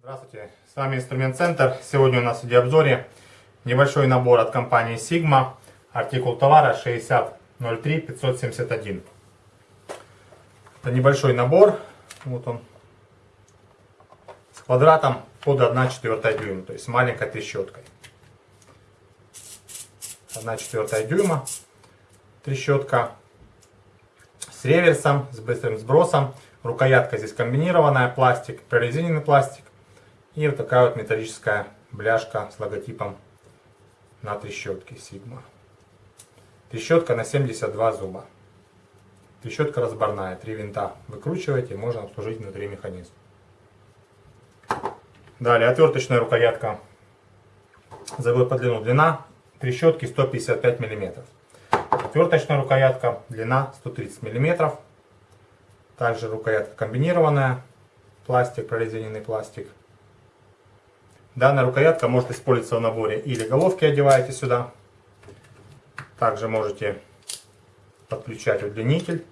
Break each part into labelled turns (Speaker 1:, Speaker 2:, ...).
Speaker 1: Здравствуйте, с вами Инструмент Центр. Сегодня у нас в видеообзоре небольшой набор от компании Sigma, артикул товара 6003 571. Это небольшой набор, вот он, квадратом под 1 четвертая дюйма, то есть маленькой трещоткой. 1 четвертая дюйма трещотка с реверсом, с быстрым сбросом. Рукоятка здесь комбинированная, пластик, прорезиненный пластик. И вот такая вот металлическая бляшка с логотипом на трещотке Sigma. Трещотка на 72 зуба. Трещотка разборная, три винта выкручиваете, можно обслужить внутри механизм. Далее отверточная рукоятка. Забыл по длину. Длина трещотки 155 мм. Отверточная рукоятка, длина 130 мм. Также рукоятка комбинированная, пластик, прорезиненный пластик. Данная рукоятка может использоваться в наборе или головки одеваете сюда. Также можете подключать удлинитель.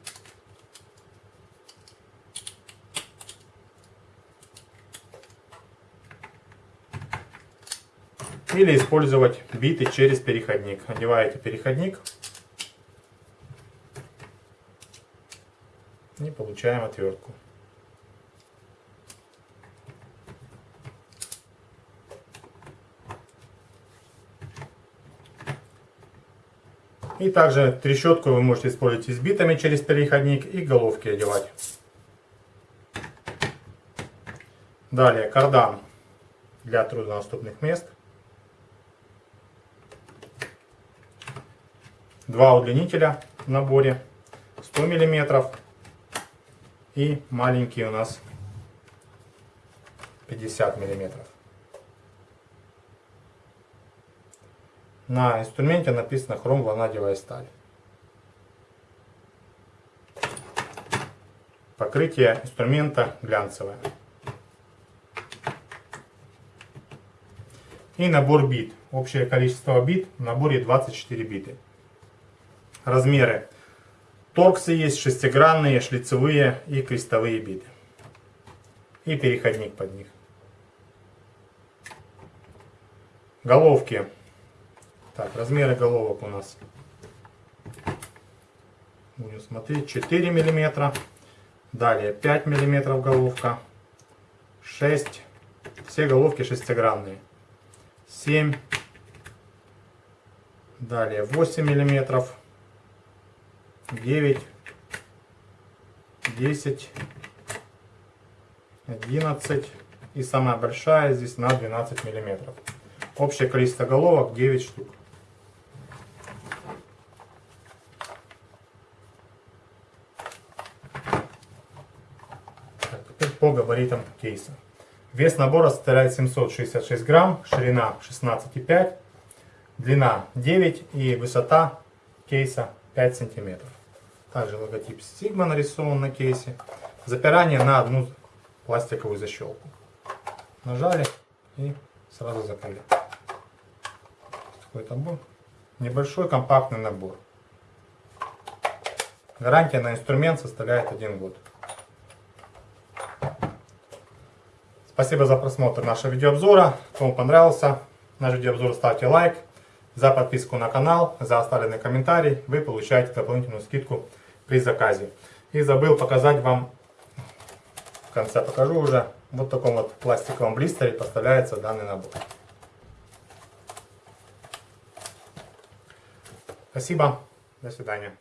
Speaker 1: Или использовать биты через переходник. Одеваете переходник и получаем отвертку. И также трещотку вы можете использовать и с битами через переходник и головки одевать. Далее кардан для труднодоступных мест. Два удлинителя в наборе 100 мм и маленький у нас 50 миллиметров. На инструменте написано хром ванадиевая сталь. Покрытие инструмента глянцевое. И набор бит. Общее количество бит в наборе 24 биты. Размеры. Торксы есть шестигранные, шлицевые и крестовые биты. И переходник под них. Головки так, размеры головок у нас. Будем смотреть. 4 миллиметра. Далее 5 миллиметров головка. 6. Все головки шестигранные. 7. Далее 8 миллиметров. 9. 10. 11. И самая большая здесь на 12 миллиметров. Общее количество головок 9 штук. по габаритам кейса. Вес набора составляет 766 грамм, ширина 16,5, длина 9 и высота кейса 5 сантиметров. Также логотип Sigma нарисован на кейсе. Запирание на одну пластиковую защелку. Нажали и сразу закрыли. Такой набор. Небольшой компактный набор. Гарантия на инструмент составляет 1 год. Спасибо за просмотр нашего видеообзора. Кому понравился наш видеообзор, ставьте лайк. За подписку на канал, за оставленный комментарий вы получаете дополнительную скидку при заказе. И забыл показать вам, в конце покажу уже, вот в таком вот пластиковом блистере поставляется данный набор. Спасибо, до свидания.